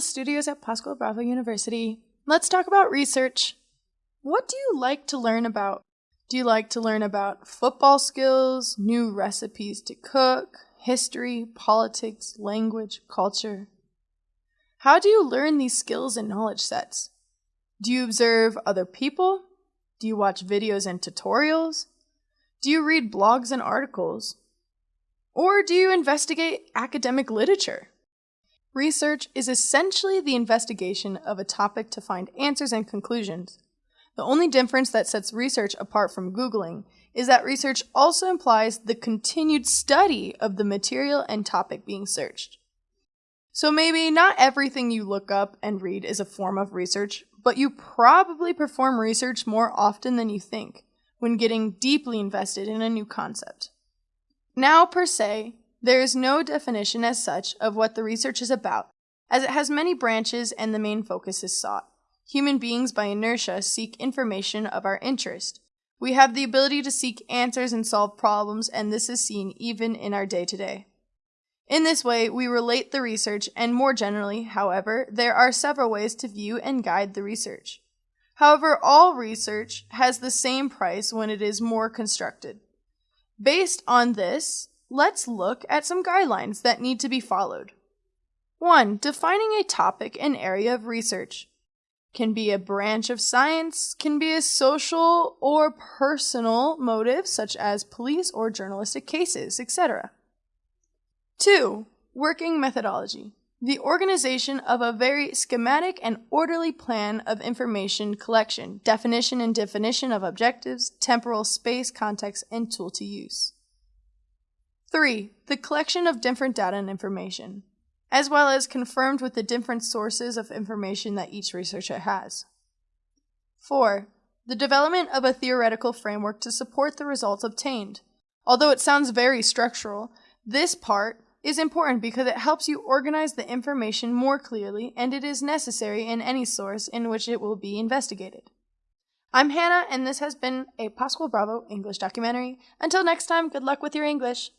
The studios at Pascual Bravo University, let's talk about research. What do you like to learn about? Do you like to learn about football skills, new recipes to cook, history, politics, language, culture? How do you learn these skills and knowledge sets? Do you observe other people? Do you watch videos and tutorials? Do you read blogs and articles? Or do you investigate academic literature? Research is essentially the investigation of a topic to find answers and conclusions. The only difference that sets research apart from Googling is that research also implies the continued study of the material and topic being searched. So maybe not everything you look up and read is a form of research, but you probably perform research more often than you think when getting deeply invested in a new concept. Now, per se, there is no definition as such of what the research is about, as it has many branches and the main focus is sought. Human beings, by inertia, seek information of our interest. We have the ability to seek answers and solve problems, and this is seen even in our day to day. In this way, we relate the research, and more generally, however, there are several ways to view and guide the research. However, all research has the same price when it is more constructed. Based on this, let's look at some guidelines that need to be followed. 1. Defining a topic and area of research. Can be a branch of science, can be a social or personal motive, such as police or journalistic cases, etc. 2. Working methodology. The organization of a very schematic and orderly plan of information collection, definition and definition of objectives, temporal space, context, and tool to use. 3. The collection of different data and information, as well as confirmed with the different sources of information that each researcher has. 4. The development of a theoretical framework to support the results obtained. Although it sounds very structural, this part is important because it helps you organize the information more clearly and it is necessary in any source in which it will be investigated. I'm Hannah, and this has been a Pascual Bravo English documentary. Until next time, good luck with your English.